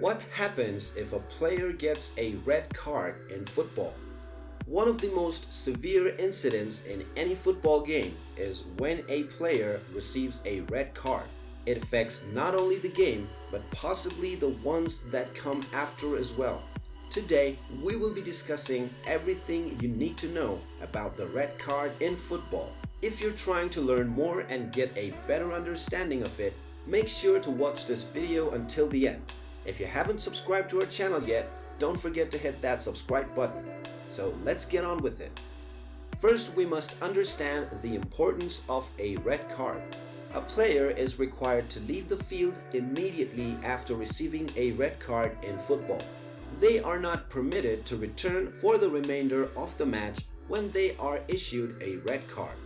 What happens if a player gets a red card in football? One of the most severe incidents in any football game is when a player receives a red card. It affects not only the game but possibly the ones that come after as well. Today, we will be discussing everything you need to know about the red card in football. If you're trying to learn more and get a better understanding of it, make sure to watch this video until the end. If you haven't subscribed to our channel yet, don't forget to hit that subscribe button. So let's get on with it. First, we must understand the importance of a red card. A player is required to leave the field immediately after receiving a red card in football. They are not permitted to return for the remainder of the match when they are issued a red card.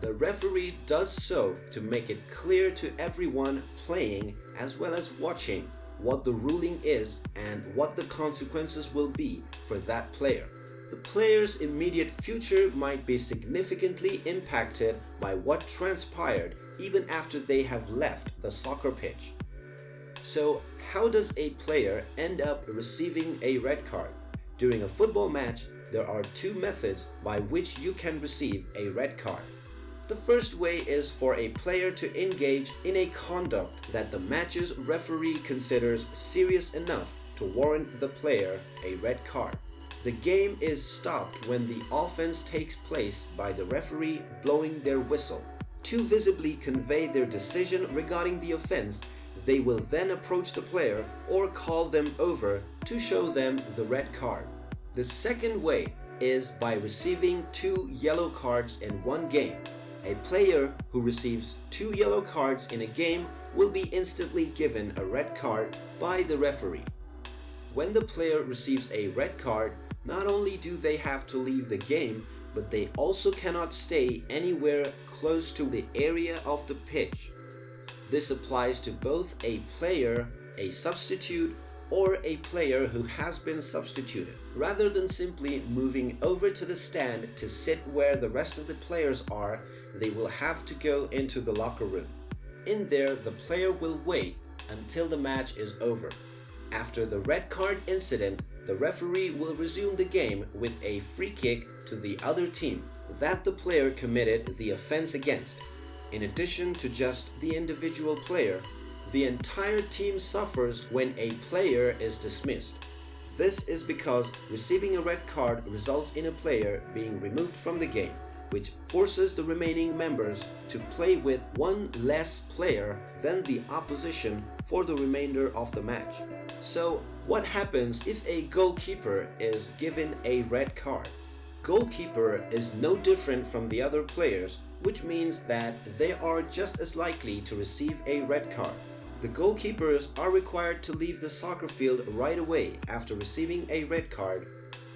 The referee does so to make it clear to everyone playing as well as watching what the ruling is and what the consequences will be for that player. The player's immediate future might be significantly impacted by what transpired even after they have left the soccer pitch. So how does a player end up receiving a red card? During a football match, there are two methods by which you can receive a red card. The first way is for a player to engage in a conduct that the match's referee considers serious enough to warrant the player a red card. The game is stopped when the offense takes place by the referee blowing their whistle. To visibly convey their decision regarding the offense, they will then approach the player or call them over to show them the red card. The second way is by receiving two yellow cards in one game. A player who receives two yellow cards in a game will be instantly given a red card by the referee. When the player receives a red card, not only do they have to leave the game, but they also cannot stay anywhere close to the area of the pitch. This applies to both a player, a substitute, or a player who has been substituted. Rather than simply moving over to the stand to sit where the rest of the players are, they will have to go into the locker room. In there, the player will wait until the match is over. After the red card incident, the referee will resume the game with a free kick to the other team that the player committed the offense against. In addition to just the individual player, the entire team suffers when a player is dismissed. This is because receiving a red card results in a player being removed from the game, which forces the remaining members to play with one less player than the opposition for the remainder of the match. So what happens if a goalkeeper is given a red card? Goalkeeper is no different from the other players, which means that they are just as likely to receive a red card. The goalkeepers are required to leave the soccer field right away after receiving a red card.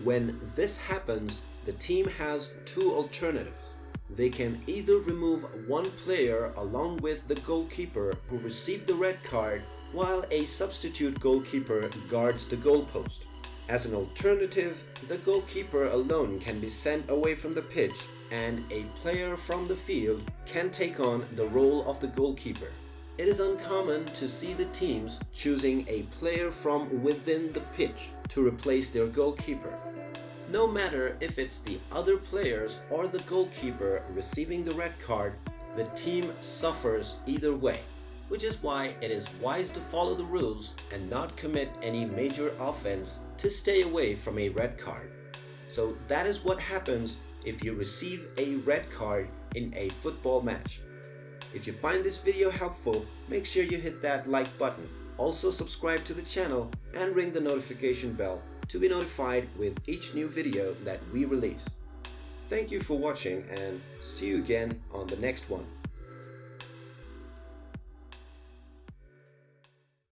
When this happens, the team has two alternatives. They can either remove one player along with the goalkeeper who received the red card while a substitute goalkeeper guards the goalpost. As an alternative, the goalkeeper alone can be sent away from the pitch and a player from the field can take on the role of the goalkeeper. It is uncommon to see the teams choosing a player from within the pitch to replace their goalkeeper. No matter if it's the other players or the goalkeeper receiving the red card, the team suffers either way, which is why it is wise to follow the rules and not commit any major offense to stay away from a red card. So that is what happens if you receive a red card in a football match. If you find this video helpful, make sure you hit that like button. Also subscribe to the channel and ring the notification bell to be notified with each new video that we release. Thank you for watching and see you again on the next one.